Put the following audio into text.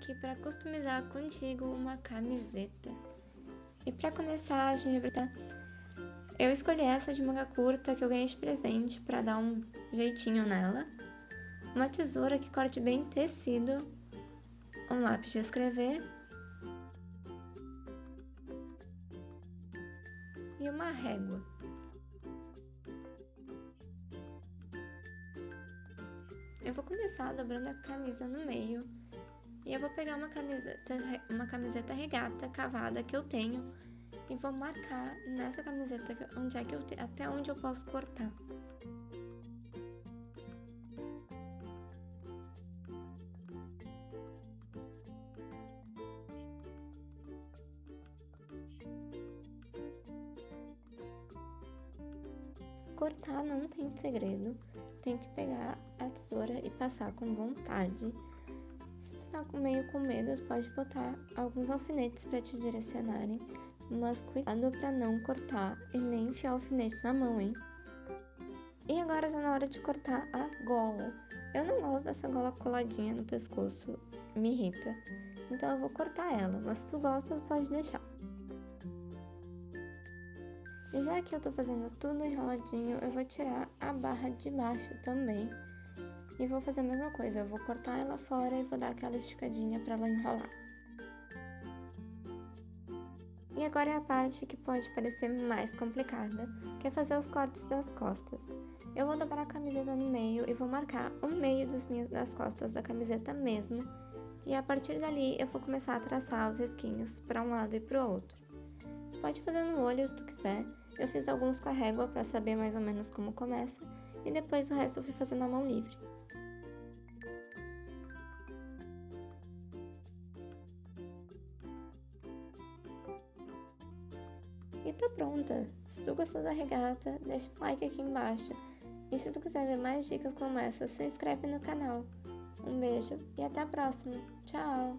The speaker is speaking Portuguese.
aqui pra customizar contigo uma camiseta. E pra começar, a gente vai botar... Eu escolhi essa de manga curta que eu ganhei de presente pra dar um jeitinho nela. Uma tesoura que corte bem tecido. Um lápis de escrever. E uma régua. Eu vou começar dobrando a camisa no meio e eu vou pegar uma camiseta, uma camiseta regata cavada que eu tenho e vou marcar nessa camiseta onde é que eu até onde eu posso cortar. Cortar não tem segredo, tem que pegar a tesoura e passar com vontade. Se está meio com medo, pode botar alguns alfinetes para te direcionarem, mas cuidado para não cortar e nem enfiar o alfinete na mão, hein? E agora está na hora de cortar a gola. Eu não gosto dessa gola coladinha no pescoço, me irrita. Então eu vou cortar ela, mas se tu gosta, pode deixar. E já que eu tô fazendo tudo enroladinho, eu vou tirar a barra de baixo também. E vou fazer a mesma coisa, eu vou cortar ela fora e vou dar aquela esticadinha para ela enrolar. E agora é a parte que pode parecer mais complicada, que é fazer os cortes das costas. Eu vou dobrar a camiseta no meio e vou marcar o meio minhas, das costas da camiseta mesmo. E a partir dali eu vou começar a traçar os risquinhos para um lado e para o outro. Pode fazer no olho se tu quiser, eu fiz alguns com a régua para saber mais ou menos como começa, e depois o resto eu fui fazendo na mão livre. E tá pronta! Se tu gostou da regata, deixa um like aqui embaixo. E se tu quiser ver mais dicas como essa, se inscreve no canal. Um beijo e até a próxima. Tchau!